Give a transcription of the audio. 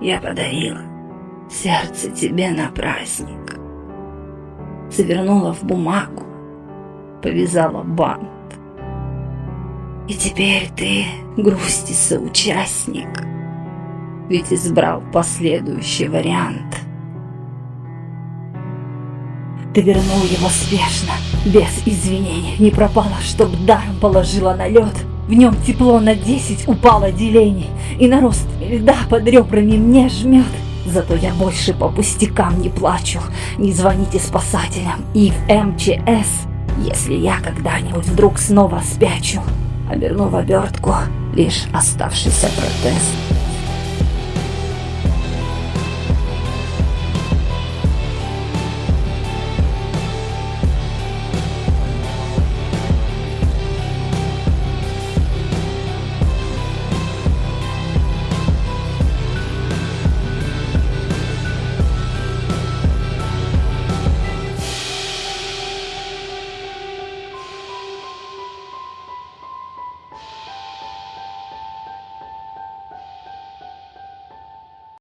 я подарила сердце тебе на праздник. Завернула в бумагу, повязала бант. И теперь ты грусти соучастник, ведь избрал последующий вариант. Ты вернул его спешно, без извинений, не пропало, чтоб даром положила на лед. В нем тепло на 10 упало делений, и на рост льда под ребрами мне жмет. Зато я больше по пустякам не плачу. Не звоните спасателям и в МЧС, если я когда-нибудь вдруг снова спячу. Оберну в обертку лишь оставшийся протез.